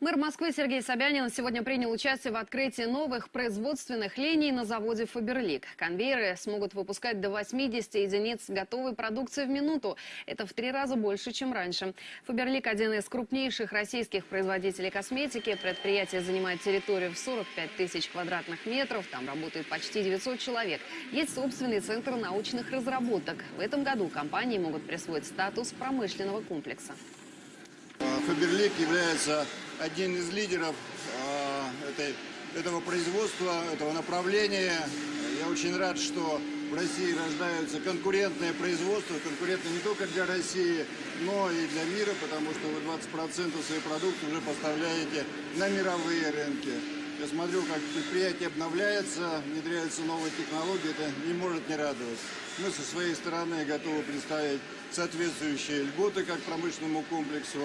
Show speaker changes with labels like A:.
A: Мэр Москвы Сергей Собянин сегодня принял участие в открытии новых производственных линий на заводе «Фаберлик». Конвейеры смогут выпускать до 80 единиц готовой продукции в минуту. Это в три раза больше, чем раньше. «Фаберлик» – один из крупнейших российских производителей косметики. Предприятие занимает территорию в 45 тысяч квадратных метров. Там работает почти 900 человек. Есть собственный центр научных разработок. В этом году компании могут присвоить статус промышленного комплекса.
B: Фаберлик является одним из лидеров э, этой, этого производства, этого направления. Я очень рад, что в России рождаются конкурентные производства, конкурентные не только для России, но и для мира, потому что вы 20% своей продукции уже поставляете на мировые рынки. Я смотрю, как предприятие обновляется, внедряются новые технологии, это не может не радовать. Мы со своей стороны готовы представить соответствующие льготы как промышленному комплексу,